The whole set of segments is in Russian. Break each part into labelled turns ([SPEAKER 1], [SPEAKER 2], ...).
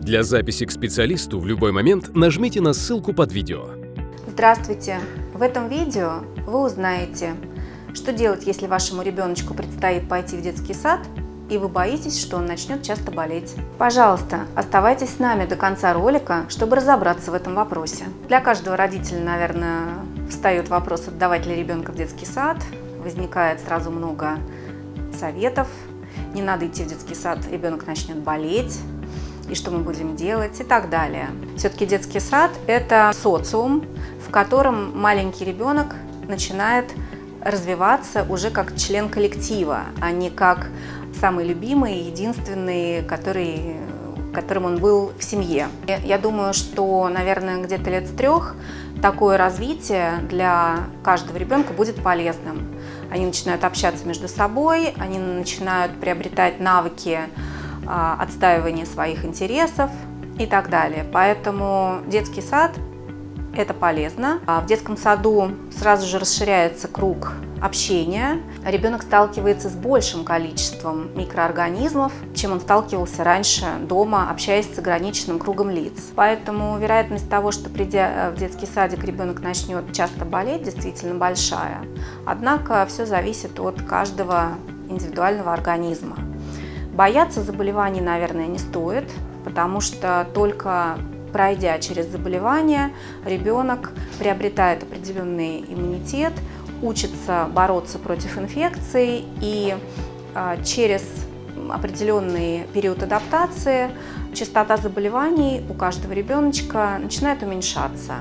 [SPEAKER 1] Для записи к специалисту в любой момент нажмите на ссылку под видео.
[SPEAKER 2] Здравствуйте! В этом видео вы узнаете, что делать, если вашему ребеночку предстоит пойти в детский сад, и вы боитесь, что он начнет часто болеть. Пожалуйста, оставайтесь с нами до конца ролика, чтобы разобраться в этом вопросе. Для каждого родителя, наверное, встает вопрос, отдавать ли ребенка в детский сад. Возникает сразу много советов. Не надо идти в детский сад, ребенок начнет болеть и что мы будем делать и так далее. Все-таки детский сад – это социум, в котором маленький ребенок начинает развиваться уже как член коллектива, а не как самый любимый, единственный, который, которым он был в семье. Я думаю, что, наверное, где-то лет с трех такое развитие для каждого ребенка будет полезным. Они начинают общаться между собой, они начинают приобретать навыки а, отстаивания своих интересов и так далее. Поэтому детский сад – это полезно. А в детском саду сразу же расширяется круг общения. Ребенок сталкивается с большим количеством микроорганизмов, чем он сталкивался раньше дома, общаясь с ограниченным кругом лиц. Поэтому вероятность того, что придя в детский садик ребенок начнет часто болеть, действительно большая. Однако все зависит от каждого индивидуального организма. Бояться заболеваний, наверное, не стоит, потому что только пройдя через заболевание, ребенок приобретает определенный иммунитет, учится бороться против инфекций и а, через определенный период адаптации частота заболеваний у каждого ребеночка начинает уменьшаться.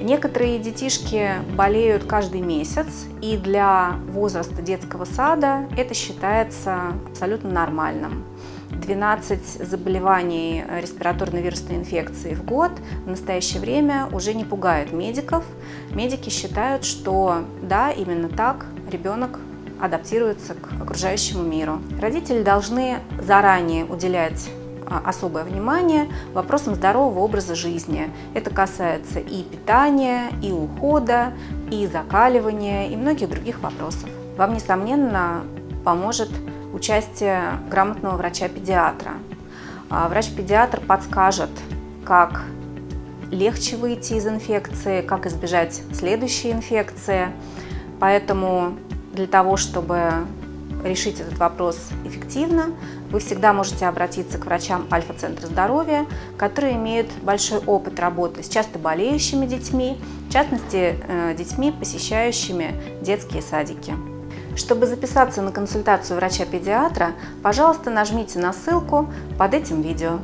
[SPEAKER 2] Некоторые детишки болеют каждый месяц, и для возраста детского сада это считается абсолютно нормальным. 12 заболеваний респираторной вирусной инфекции в год в настоящее время уже не пугают медиков. Медики считают, что да, именно так ребенок адаптируется к окружающему миру. Родители должны заранее уделять особое внимание вопросам здорового образа жизни. Это касается и питания, и ухода, и закаливания, и многих других вопросов. Вам, несомненно, поможет участие грамотного врача-педиатра. А, врач-педиатр подскажет, как легче выйти из инфекции, как избежать следующей инфекции. Поэтому для того, чтобы решить этот вопрос эффективно, вы всегда можете обратиться к врачам Альфа-центра здоровья, которые имеют большой опыт работы с часто болеющими детьми, в частности, э, детьми, посещающими детские садики. Чтобы записаться на консультацию врача-педиатра, пожалуйста, нажмите на ссылку под этим видео.